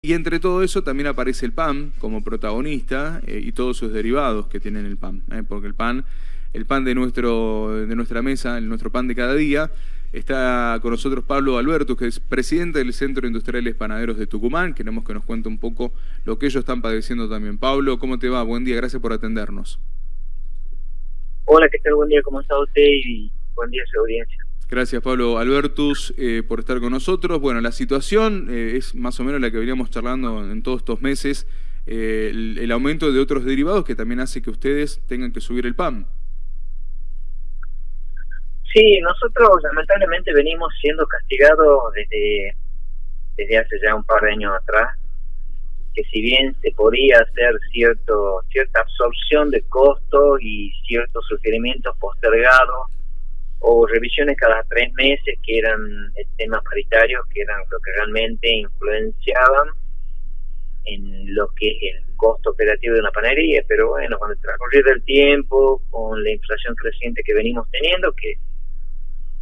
Y entre todo eso también aparece el pan como protagonista eh, y todos sus derivados que tienen el pan, eh, porque el pan, el pan de, nuestro, de nuestra mesa, nuestro pan de cada día, está con nosotros Pablo Alberto, que es presidente del Centro Industriales Panaderos de Tucumán. Queremos que nos cuente un poco lo que ellos están padeciendo también. Pablo, ¿cómo te va? Buen día, gracias por atendernos. Hola, ¿qué tal? Buen día, ¿cómo está usted? Y buen día a su audiencia. Gracias Pablo Albertus eh, por estar con nosotros. Bueno, la situación eh, es más o menos la que veníamos charlando en todos estos meses, eh, el, aumento de otros derivados que también hace que ustedes tengan que subir el PAN. Sí, nosotros lamentablemente venimos siendo castigados desde, desde hace ya un par de años atrás, que si bien se podía hacer cierto cierta absorción de costos y ciertos sugerimientos postergados, o revisiones cada tres meses que eran temas paritarios que eran lo que realmente influenciaban en lo que es el costo operativo de una panadería, pero bueno, con el transcurrir del tiempo, con la inflación creciente que venimos teniendo, que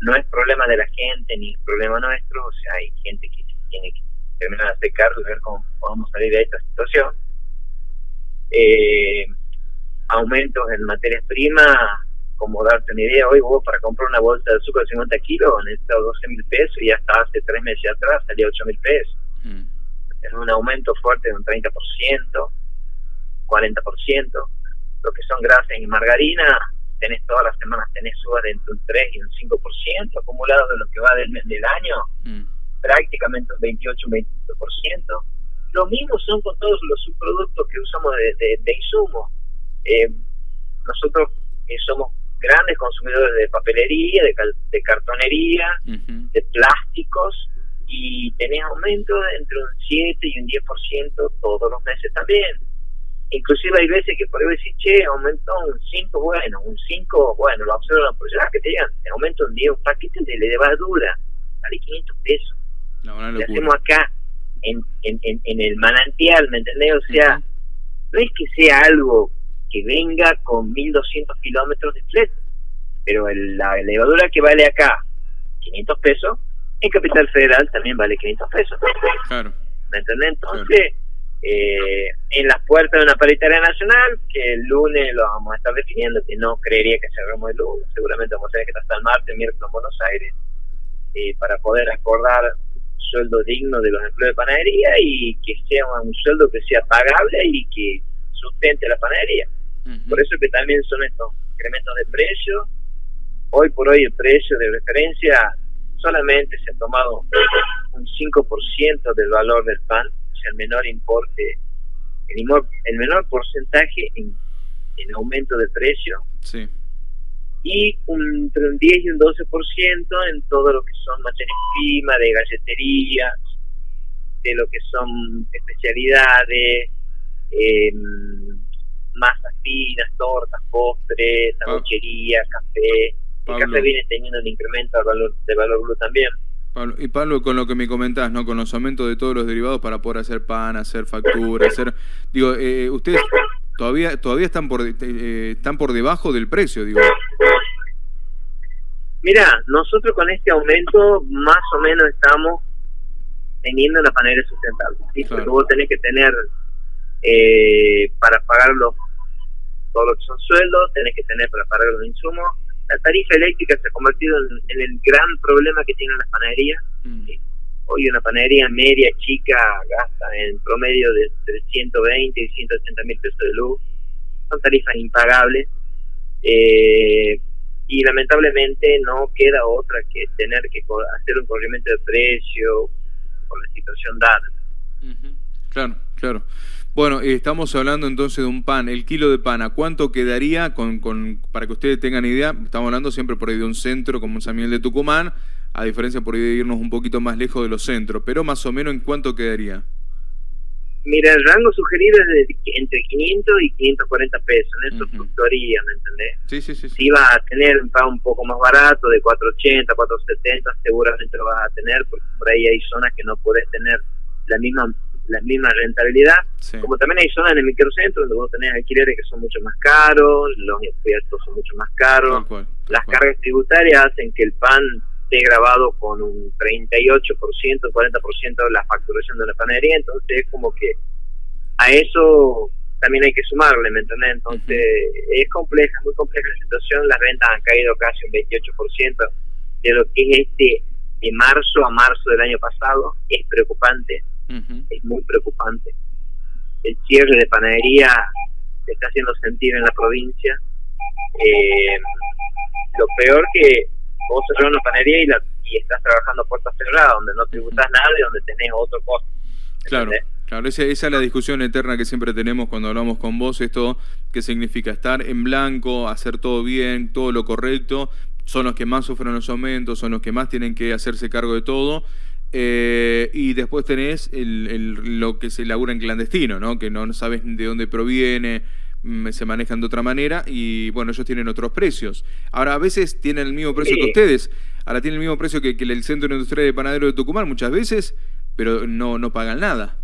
no es problema de la gente ni problema nuestro, o sea, hay gente que tiene que terminar de hacer y ver cómo podemos salir de esta situación. Eh, aumentos en materias primas como darte una idea, hoy vos para comprar una bolsa de azúcar de 50 kilos necesitas 12 mil pesos y hasta hace tres meses atrás salía 8 mil pesos. Mm. Es un aumento fuerte de un 30%, 40%. Lo que son grasas y margarina, tenés todas las semanas, tenés subas de entre un 3 y un 5% acumulado de lo que va del, del año, mm. prácticamente un 28, un 25%. Lo mismo son con todos los subproductos que usamos de, de, insumo. Eh, nosotros eh, somos grandes consumidores de papelería, de, cartonería, de plásticos, y tenés aumento entre un 7 y un 10% todos los meses también. Inclusive hay veces que por ahí decís, che, aumentó un 5, bueno, un 5, bueno, lo observan por ya que te digan, aumento un 10, un paquete de levadura, vale 500 pesos. No, lo hacemos acá en, en, en, el manantial, ¿me entendés? O sea, no es que sea algo que venga con 1200 kilómetros de flete. Pero la elevadora que vale acá 500 pesos, en Capital Federal también vale 500 pesos. Claro. ¿Me entendés? Entonces, eh, en las puertas de una paritaria nacional, que el lunes lo vamos a estar definiendo, que no creería que cerremos el lunes, seguramente vamos a tener que estar el martes, miércoles en Buenos Aires, eh, para poder acordar sueldo digno de los empleos de panadería y que sea un sueldo que sea pagable y que sustente la panadería. Por eso que también son estos incrementos de precio. Hoy por hoy el precio de referencia solamente se ha tomado un 5% del valor del pan, o sea, el menor importe, el, el menor porcentaje en, en aumento de precio. Sí. Y un, entre un 10 y un 12% en todo lo que son materias primas, de galletería, de lo que son especialidades, eh, masas finas, tortas, postres, sanguchería, café. El café viene teniendo un incremento de valor, de valor blue también. y Pablo, con lo que me comentás, ¿no? Con los aumentos de todos los derivados para poder hacer pan, hacer factura, hacer... Digo, eh, ustedes todavía todavía están por eh, están por debajo del precio, digo. Mira, nosotros con este aumento más o menos estamos teniendo la panera sustentable. ¿sí? Porque vos tenés que tener eh, para pagar los todo lo que son sueldos, tenés que tener para pagar los insumos. La tarifa eléctrica se ha convertido en, el gran problema que tienen las panaderías. Mm. Hoy una panadería media, chica, gasta en promedio de, 120 y 180 mil pesos de luz. Son tarifas impagables. Eh, y lamentablemente no queda otra que tener que hacer un corrimiento de precio por la situación dada. Claro, claro. Bueno, eh, estamos hablando entonces de un pan, el kilo de pan, ¿a cuánto quedaría? Con, con, para que ustedes tengan idea, estamos hablando siempre por ahí de un centro como San Miguel de Tucumán, a diferencia por ahí de irnos un poquito más lejos de los centros, pero más o menos ¿en cuánto quedaría? Mira, el rango sugerido es de entre 500 y 540 pesos, en eso uh fluctuaría, ¿me entendés? Sí, sí, sí, Si vas a tener un pan un poco más barato, de 480, 470, seguramente lo vas a tener, porque por ahí hay zonas que no puedes tener la misma la misma rentabilidad, como también hay zonas en el microcentro donde vos tenés alquileres que son mucho más caros, los impuestos son mucho más caros, las cargas tributarias hacen que el pan esté grabado con un 38%, 40% de la facturación de la panadería, entonces es como que a eso también hay que sumarle, ¿me entendés? Entonces es compleja, muy compleja la situación, las ventas han caído casi un 28% de lo que es este de marzo a marzo del año pasado, es preocupante, es muy preocupante. El cierre de panadería se está haciendo sentir en la provincia. Eh, lo peor que vos cerrás una panadería y, la, y estás trabajando a puertas cerradas, donde no tributas nada y donde tenés otro costo. Claro. Claro, esa, esa, es la discusión eterna que siempre tenemos cuando hablamos con vos, esto que significa estar en blanco, hacer todo bien, todo lo correcto, son los que más sufren los aumentos, son los que más tienen que hacerse cargo de todo, eh, y después tenés el, lo que se labura en clandestino, ¿no? que no sabes de dónde proviene, mm, se manejan de otra manera y bueno, ellos tienen otros precios. Ahora, a veces tienen el mismo precio que ustedes, ahora tienen el mismo precio que, que el Centro Industrial de Panadero de Tucumán muchas veces, pero no, no pagan nada.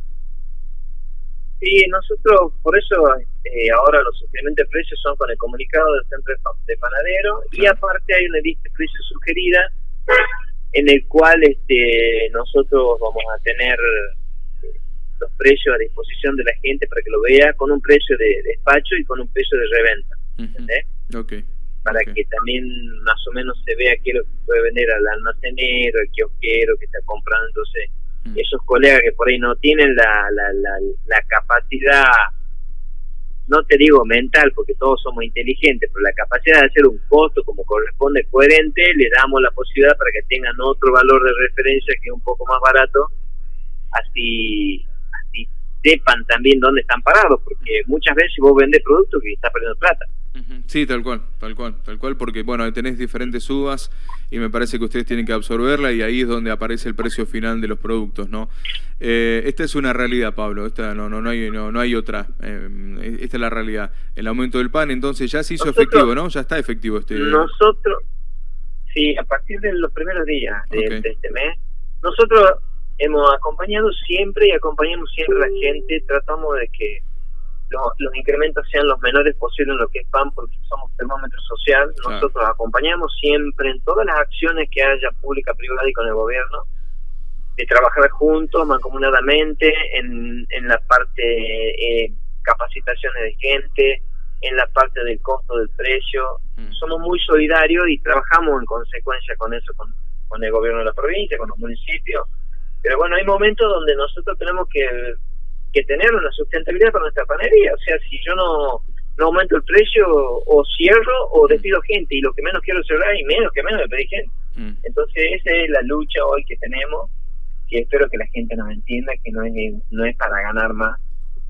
Sí, nosotros, por eso eh, ahora los suplementos de precios son con el comunicado del centro de panadero y aparte hay una lista de precios sugerida en el cual este nosotros vamos a tener eh, los precios a disposición de la gente para que lo vea con un precio de despacho y con un precio de reventa. ¿entendés? Para que también más o menos se vea qué es lo que puede vender al almacenero, al kiosquero que está comprando. Entonces, Mm. esos colegas que por ahí no tienen la, la, la, capacidad, no te digo mental, porque todos somos inteligentes, pero la capacidad de hacer un costo como corresponde coherente, le damos la posibilidad para que tengan otro valor de referencia que es un poco más barato, así, sepan también dónde están parados, porque muchas veces vos vendes productos que estás perdiendo plata. Sí, tal cual, tal cual, tal cual, porque bueno, tenés diferentes uvas y me parece que ustedes tienen que absorberla y ahí es donde aparece el precio final de los productos, ¿no? Eh, esta es una realidad, Pablo, esta no, no, no hay, no, no hay otra, eh, esta es la realidad. El aumento del pan, entonces ya se hizo efectivo, ¿no? Ya está efectivo este. Nosotros, sí, a partir de los primeros días de, de este mes, nosotros hemos acompañado siempre y acompañamos siempre a la gente, tratamos de que los incrementos sean los menores posibles en lo que es PAN porque somos termómetro social. Nosotros acompañamos siempre en todas las acciones que haya pública, privada y con el gobierno, de trabajar juntos, mancomunadamente, en, en la parte eh, capacitaciones de gente, en la parte del costo del precio. Mm. Somos muy solidarios y trabajamos en consecuencia con eso, con, con el gobierno de la provincia, con los municipios. Pero bueno, hay momentos donde nosotros tenemos que que tener una sustentabilidad para nuestra panadería. O sea, si yo no, no aumento el precio, o cierro o despido gente, y lo que menos quiero cerrar, y menos que menos me pedí gente. Mm. Entonces, esa es la lucha hoy que tenemos, que espero que la gente nos entienda que no es, no es para ganar más,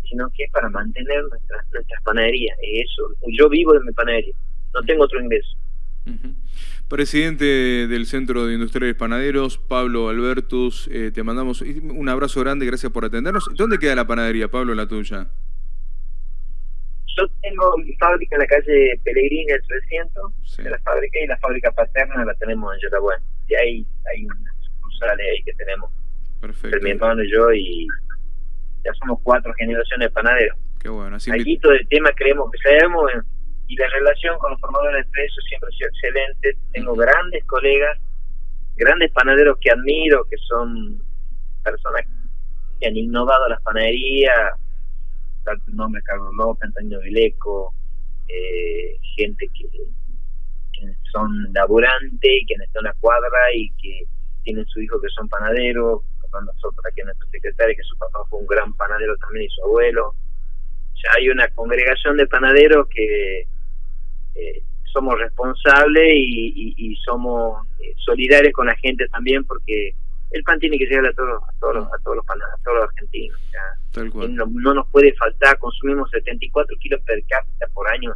sino que es para mantener nuestras nuestras panaderías. Eso, yo vivo de mi panadería, no tengo otro ingreso. Presidente del Centro de Industriales Panaderos, Pablo Albertus, eh, te mandamos un abrazo grande, gracias por atendernos. ¿Dónde queda la panadería, Pablo, la tuya? Yo tengo mi fábrica en la calle Pellegrini, el 300, de la fábrica, y la fábrica paterna la tenemos en Yotabuén. Y ahí hay unas sucursales ahí que tenemos. Perfecto. mi hermano y yo, y ya somos cuatro generaciones de panaderos. Qué bueno. Así Aquí todo el tema creemos que sabemos y la relación con los formadores de precios siempre ha sido excelente. Tengo grandes colegas, grandes panaderos que admiro, que son personas que han innovado las panaderías, tal nombre, Carlos López, Antonio Vileco, eh, gente que, son laburantes y que están en la cuadra y que tienen su hijo que son panaderos, nosotros aquí nuestro secretario, que su papá fue un gran panadero también y su abuelo. Sea, hay una congregación de panaderos que eh, somos responsables y, somos eh, solidarios con la gente también porque el pan tiene que llegar a todos a todos a todos los a todos los argentinos no, nos puede faltar consumimos 74 kilos per cápita por año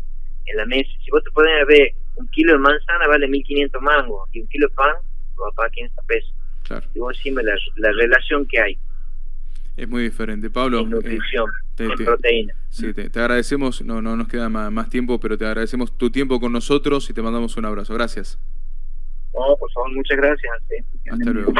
en la mesa. Si vos te pones ver un kilo de manzana vale 1500 mangos y un kilo de pan lo va a pagar 500 pesos. Y vos decime la, la relación que hay. Es muy diferente. Pablo. En nutrición, eh, en proteína. Sí, te, agradecemos, no, no nos queda más, tiempo, pero te agradecemos tu tiempo con nosotros y te mandamos un abrazo. Gracias. No, por favor, muchas gracias. Hasta luego.